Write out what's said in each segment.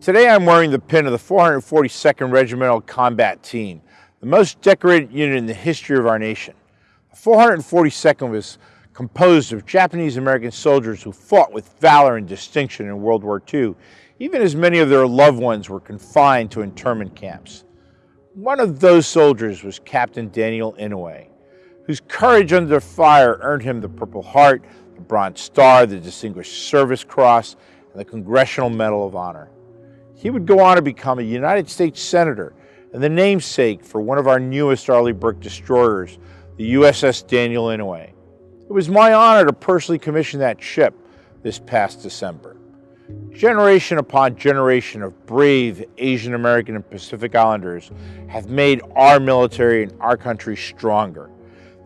Today I'm wearing the pin of the 442nd Regimental Combat Team, the most decorated unit in the history of our nation. The 442nd was composed of Japanese American soldiers who fought with valor and distinction in World War II, even as many of their loved ones were confined to internment camps. One of those soldiers was Captain Daniel Inouye, whose courage under fire earned him the Purple Heart, the Bronze Star, the Distinguished Service Cross, and the Congressional Medal of Honor. He would go on to become a United States Senator and the namesake for one of our newest Arleigh Burke destroyers, the USS Daniel Inouye. It was my honor to personally commission that ship this past December. Generation upon generation of brave Asian American and Pacific Islanders have made our military and our country stronger.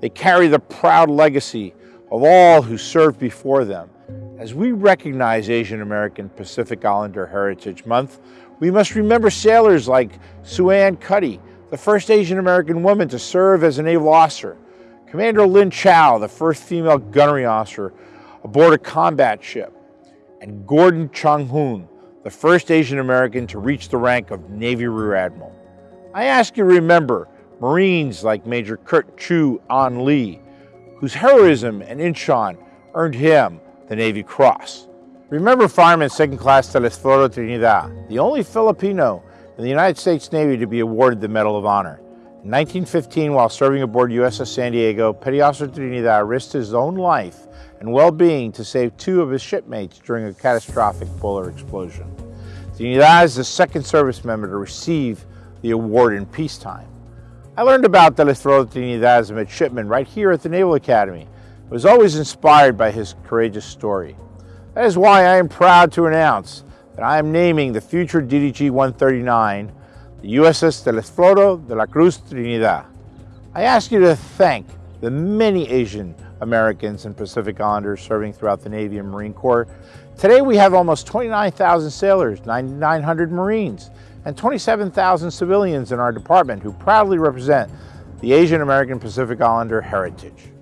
They carry the proud legacy of all who served before them as we recognize Asian American Pacific Islander Heritage Month, we must remember sailors like Susan Ahn Cuddy, the first Asian American woman to serve as a naval officer, Commander Lynn Chow, the first female gunnery officer aboard a combat ship, and Gordon Chung Hoon, the first Asian American to reach the rank of Navy Rear Admiral. I ask you to remember Marines like Major Kurt Chew-Een Lee, whose heroism in Incheon earned him the Navy Cross. Remember Fireman Second Class Telesforo Trinidad, the only Filipino in the United States Navy to be awarded the Medal of Honor. In 1915, while serving aboard USS San Diego, Petty Officer Trinidad risked his own life and well-being to save two of his shipmates during a catastrophic boiler explosion. Trinidad is the second service member to receive the award in peacetime. I learned about Telesforo Trinidad as a midshipman right here at the Naval Academy was always inspired by his courageous story. That is why I am proud to announce that I am naming the future DDG-139 the USS Telesforo de la Cruz Trinidad. I ask you to thank the many Asian Americans and Pacific Islanders serving throughout the Navy and Marine Corps. Today we have almost 29,000 sailors, 9,900 Marines, and 27,000 civilians in our department who proudly represent the Asian American Pacific Islander heritage.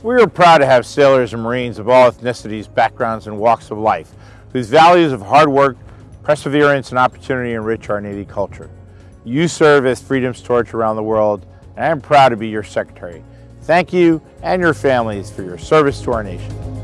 We are proud to have sailors and Marines of all ethnicities, backgrounds, and walks of life, whose values of hard work, perseverance, and opportunity enrich our Navy culture. You serve as freedom's torch around the world, and I am proud to be your secretary. Thank you and your families for your service to our nation.